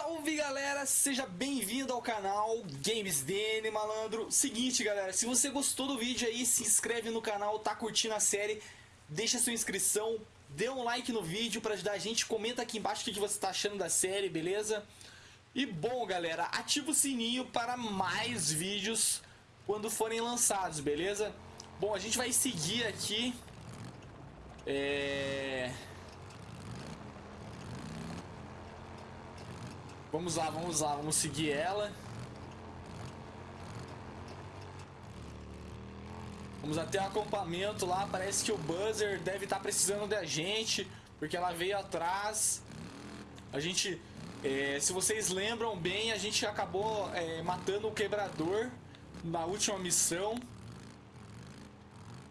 Salve galera, seja bem-vindo ao canal Games DN Malandro. Seguinte galera, se você gostou do vídeo aí, se inscreve no canal, tá curtindo a série, deixa sua inscrição, dê um like no vídeo pra ajudar a gente, comenta aqui embaixo o que você tá achando da série, beleza? E bom galera, ativa o sininho para mais vídeos quando forem lançados, beleza? Bom, a gente vai seguir aqui... É... Vamos lá, vamos lá, vamos seguir ela. Vamos até o acampamento lá, parece que o Buzzer deve estar tá precisando da gente, porque ela veio atrás. A gente, é, se vocês lembram bem, a gente acabou é, matando o Quebrador na última missão.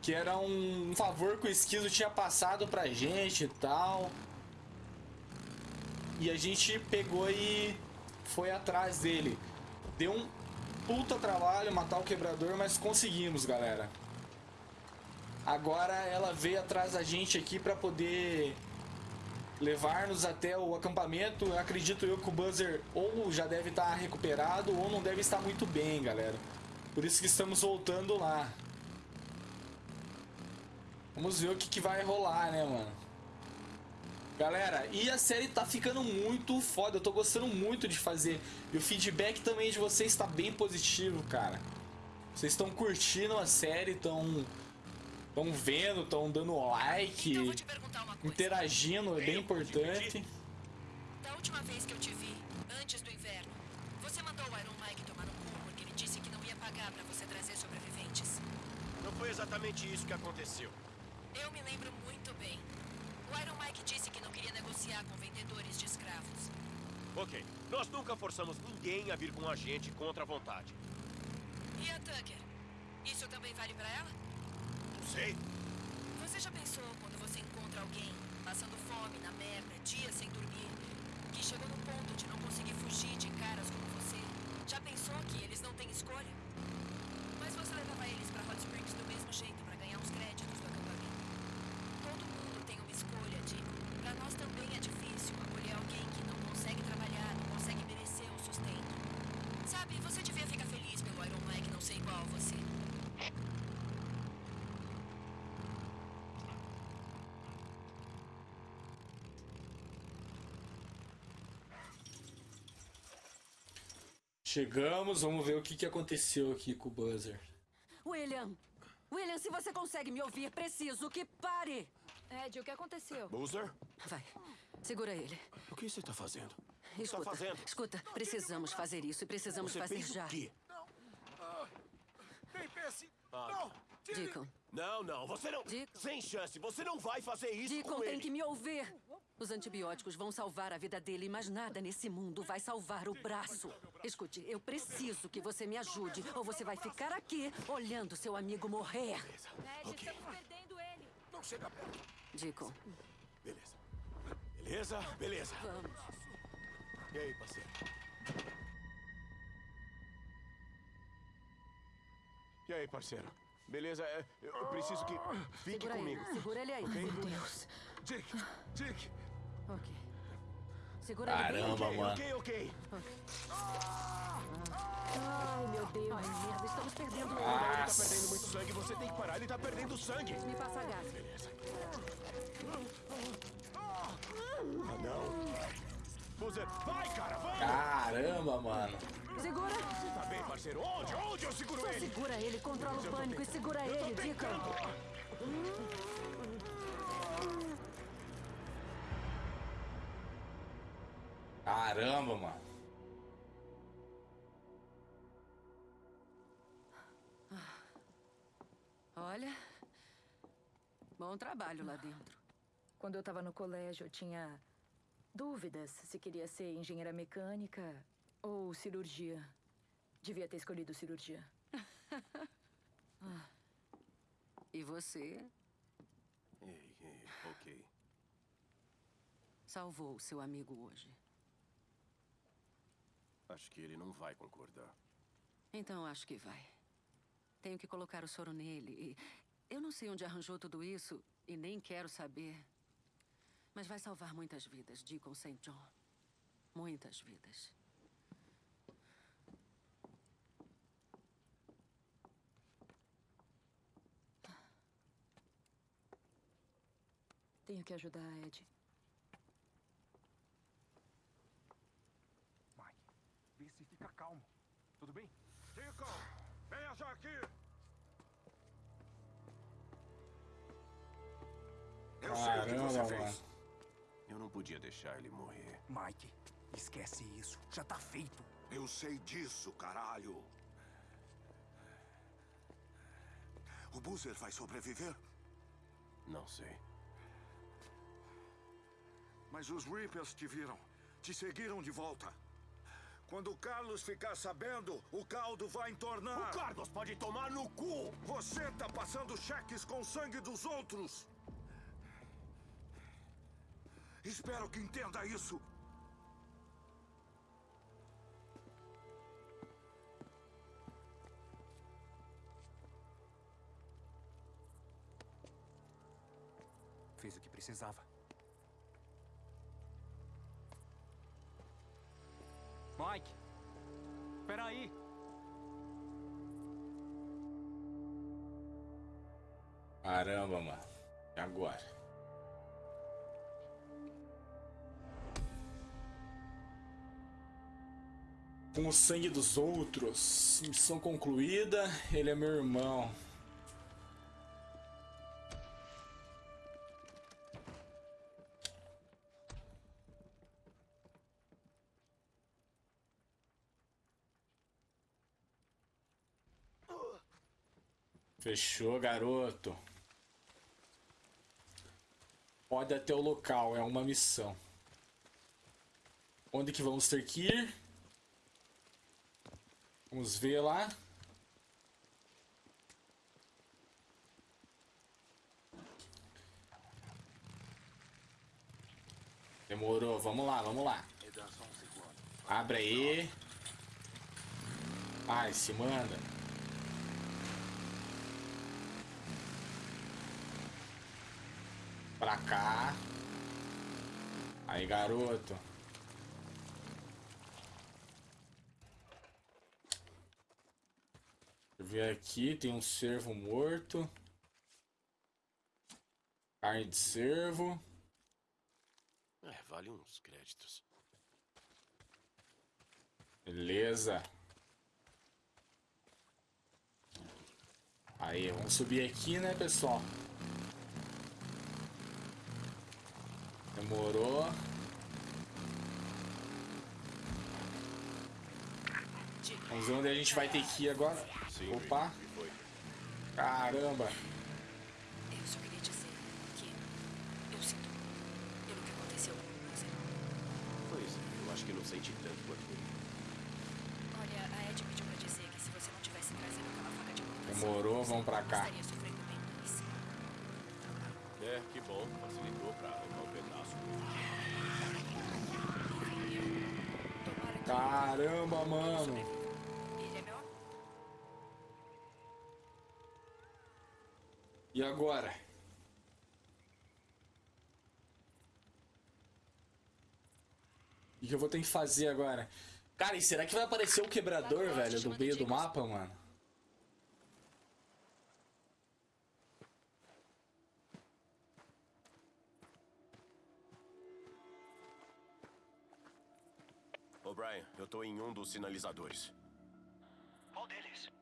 Que era um, favor que o Esquizo tinha passado pra gente e tal. E a gente pegou e foi atrás dele. Deu um puta trabalho matar o quebrador, mas conseguimos, galera. Agora ela veio atrás da gente aqui para poder levar-nos até o acampamento. acredito eu que o Buzzer ou já deve estar recuperado ou não deve estar muito bem, galera. Por isso que estamos voltando lá. Vamos ver o que, que vai rolar, né, mano? Galera, e a série tá ficando muito foda, eu tô gostando muito de fazer. E o feedback também de vocês está bem positivo, cara. Vocês estão curtindo a série, estão estão vendo, estão dando like, então, interagindo, é bem importante. Da última vez que eu te vi, antes do inverno, você mandou o Iron Mike tomar no cu porque ele disse que não ia pagar para você trazer sobreviventes. Não foi exatamente isso que aconteceu. Eu me lembro muito bem. O Iron Mike disse que não queria negociar com vendedores de escravos. Ok. Nós nunca forçamos ninguém a vir com a gente contra a vontade. E a Tucker? Isso também vale para ela? Não sei. Você já pensou quando você encontra alguém passando fome, na merda, dias sem dormir, que chegou no ponto de não conseguir fugir de caras como você? Já pensou que eles não têm escolha? Mas você levava eles para Hot Springs do mesmo jeito para ganhar uns créditos do acampamento. Todo mundo tem uma escolha, Dico. Para nós também é difícil acolher alguém que não consegue trabalhar, não consegue merecer o sustento. Sabe, você devia ficar feliz pelo Iron Mike não ser igual a você. Chegamos, vamos ver o que, que aconteceu aqui com o Buzzer. William! William, se você consegue me ouvir, preciso que pare! Ed, o que aconteceu? Boozer? Vai, segura ele. O que você está fazendo? O que Escuta, está fazendo? escuta, precisamos fazer isso e precisamos Você fazer pensa já. o quê? Nem pense! Ah. Não! Deacon, Não, não, você não... Dico. Sem chance, você não vai fazer isso Deacon com tem que me ouvir. Os antibióticos vão salvar a vida dele, mas nada nesse mundo vai salvar o braço. Escute, eu preciso que você me ajude, ou você vai ficar aqui olhando seu amigo morrer. Ed, Ok. estamos perdendo ele. Não chega perto! Deacon, Beleza. Beleza? Beleza. vamos. E aí, parceiro? E aí, parceiro? Beleza? É, Eu preciso que... Fique Segura comigo. ele, segura ele aí. Meu Deus. Dick! Dick! Ok. Segura. Caramba, Ok, mano. ok, ok. Ai, meu Deus. Ai, merda, estamos perdendo ele. Ele tá perdendo muito sangue, você tem que parar, ele tá perdendo sangue. Me passa gás. Ah, não. Boozer, vai, cara, vamos! Caramba, mano. Segura. Tá bem, parceiro. Onde? Onde eu seguro ele? Segura ele, controla o pânico e segura ele, Deacon. Caramba, mano. Olha, bom trabalho lá dentro. Quando eu estava no colégio, eu tinha dúvidas se queria ser engenheira mecânica ou cirurgia. Devia ter escolhido cirurgia. E você Ei, ei, ok. salvou seu amigo hoje. Acho que ele não vai concordar. Então acho que vai. Tenho que colocar o soro nele. E eu não sei onde arranjou tudo isso e nem quero saber. Mas vai salvar muitas vidas, Deacon St. John. Muitas vidas. Tenho que ajudar a Ed. Mike, vê se fica calmo. Tudo bem? Deacon, venha já aqui! Eu sei o que você fez. Eu não podia deixar ele morrer. Mike, esquece isso. Já tá feito. Eu sei disso, caralho. O Boozer vai sobreviver? Não sei. Mas os Reapers te viram. Te seguiram de volta. Quando o Carlos ficar sabendo, o caldo vai entornar. O Carlos pode tomar no cu! Você tá passando cheques com o sangue dos outros. Espero que entenda isso. Fez o que precisava. Mike! Espera aí! Caramba, mano. E agora? Com o sangue dos outros. Missão concluída. Ele é meu irmão. Fechou, garoto. Pode até o local, é uma missão. Onde que vamos ter que ir? Vamos ver lá. Demorou, vamos lá, vamos lá. Abre aí. Ai, se manda. Pra cá. Aí, garoto. Deixa eu ver aqui, tem um cervo morto. Carne de cervo. É, vale uns créditos. Beleza. Aí, vamos subir aqui, né, pessoal? Demorou. Vamos ver onde a gente vai ter que ir agora. Sim, Opa, caramba. Eu só queria dizer que eu sinto pelo que aconteceu com você. Pois eu acho que não senti tanto quanto ele. Olha, a Ed pediu pra dizer que se você não tivesse trazido aquela faca de. Demorou, vamos pra cá. É, que bom. Facilitou pra arrancar um pedaço. Caramba, mano. E agora? O que eu vou ter que fazer agora? Cara, e será que vai aparecer o quebrador, velho, do meio do mapa, mano? Brian, eu tô em um dos sinalizadores. Qual deles?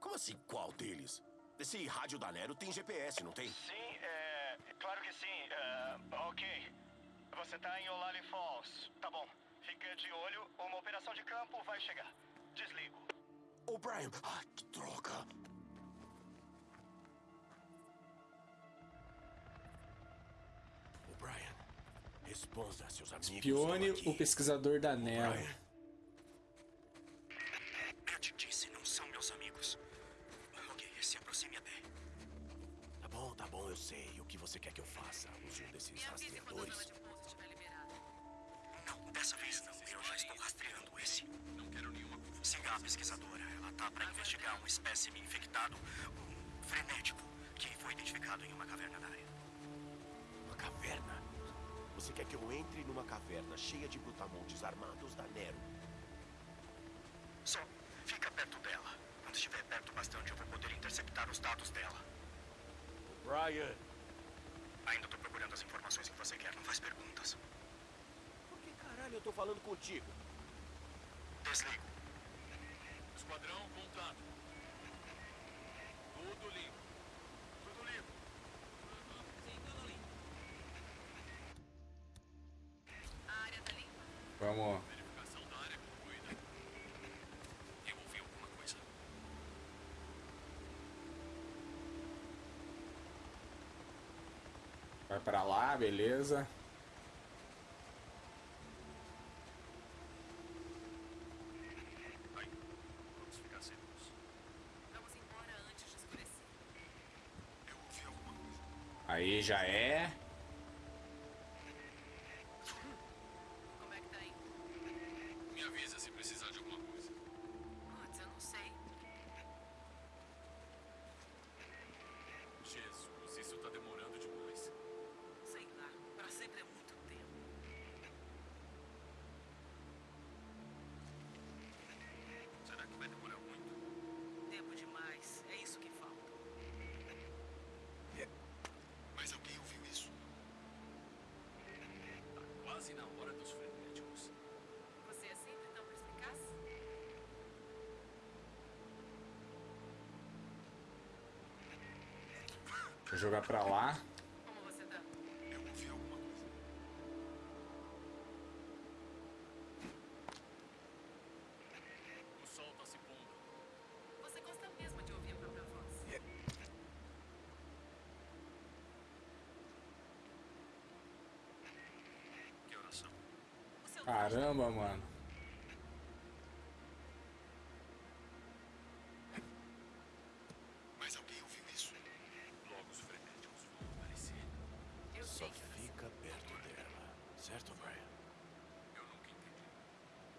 Como assim, qual deles? Esse rádio da Nero tem GPS, não tem? Sim, é. Claro que sim. É, ok. Você tá em Olali Falls. Tá bom. Fica de olho, uma operação de campo vai chegar. Desligo. Ô, Brian! Ah, que droga! Responda seus amigos. Espione o pesquisador da Nero. Eu te disse, não são meus amigos. Ok, se aproxime até. Tá bom, tá bom, eu sei. O que você quer que eu faça? Use um desses rastreadores. Não, dessa vez não. Eu já estou rastreando esse. Não quero nenhuma. Siga a pesquisadora. Ela tá para investigar um espécime infectado, um frenético, que foi identificado em uma caverna da área. Uma caverna? Você quer que eu entre numa caverna cheia de brutamontes armados da Nero? Só fica perto dela. Quando estiver perto bastante, eu vou poder interceptar os dados dela. Brian! Ainda tô procurando as informações que você quer. Não faz perguntas. Por que caralho eu tô falando contigo? Coisa. Vai pra lá, beleza. Aí. Vamos ficar quase na hora dos frenéticos. Você é sempre tão perspicaz? Vou jogar pra lá. Caramba, mano. Mas alguém ouviu isso? Logo os frenéticos vão aparecer. Eu Só sei que você... fica perto dela. Certo, Brian? Eu nunca entendi.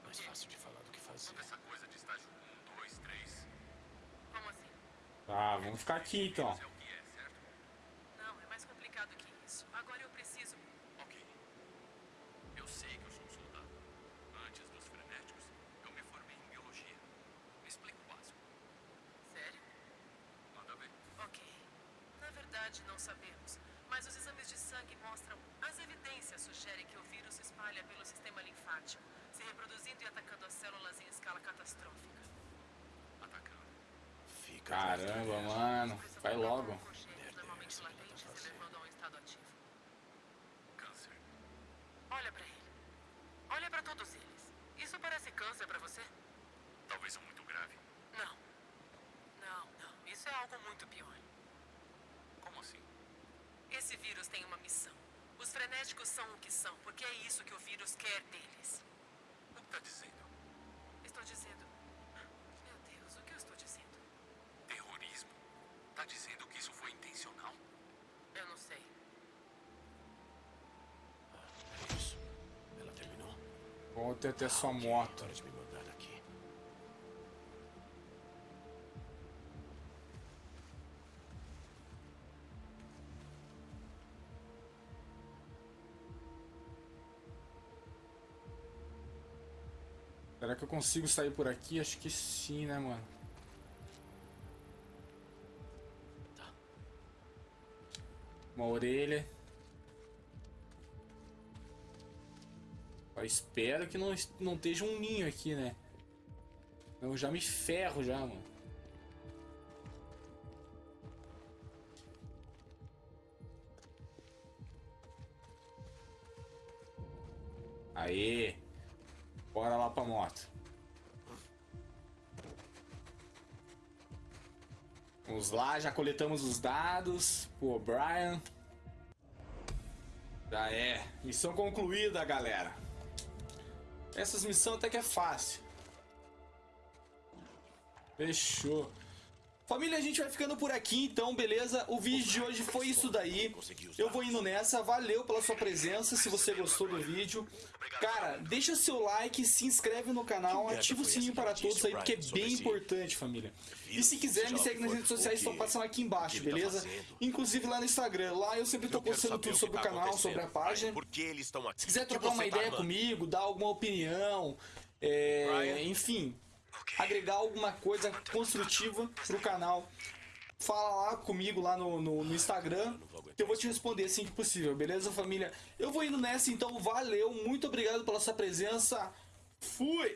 Mais fácil de falar do que fazer. Toda essa coisa de estágio 1, 2, 3. Como assim? Tá, vamos ficar aqui então. É o que é, certo? Não, é mais complicado que isso. Agora eu preciso... Ok. Eu sei que eu sou um soldado. Antes dos frenéticos, eu me formei em biologia. Me explica o básico. Sério? Manda ver. Ok. Na verdade, não sabemos. Mas os exames de sangue mostram. As evidências sugerem que o vírus se espalha pelo sistema linfático, se reproduzindo e atacando as células em escala catastrófica. Atacando. Fica atrás da Caramba, mano. Vai logo. oncogenes, normalmente latentes, levando a estado ativo. Câncer. Olha pra ele. Olha pra todos eles. Isso parece câncer pra você? Talvez um muito grave. Não. Não, não. Isso é algo muito pior. Como assim? Esse vírus tem uma missão. Os frenéticos são o que são, porque é isso que o vírus quer deles. O que tá dizendo? Estou dizendo. Meu Deus, o que eu estou dizendo? Terrorismo? Tá dizendo que isso foi intencional? Eu não sei. É isso. Ela terminou? Vou ter até sua moto. De me mandar daqui. Será que eu consigo sair por aqui? Acho que sim, né, mano? Uma orelha. Só espero que não, não esteja um ninho aqui, né? Eu já me ferro já, mano. Vamos lá, já coletamos os dados. Pô, Brian. Já é. Missão concluída, galera. Essas missões até que é fácil. Fechou. Família, a gente vai ficando por aqui então, beleza? O vídeo de hoje foi isso daí. Eu vou indo nessa. Valeu pela sua presença. Se você gostou do vídeo, cara, deixa seu like, se inscreve no canal, ativa o sininho para todos aí, porque é bem importante, família. E se quiser, me segue nas redes sociais, estão passando aqui embaixo, beleza? Inclusive lá no Instagram. Lá eu sempre tô postando tudo sobre o canal, sobre a página. Se quiser trocar uma tá ideia comigo, dar alguma opinião, é, enfim, agregar alguma coisa construtiva pro canal, fala lá comigo lá no, no, no Instagram, que eu vou te responder assim que possível, beleza, família? Eu vou indo nessa, então valeu, muito obrigado pela sua presença, fui!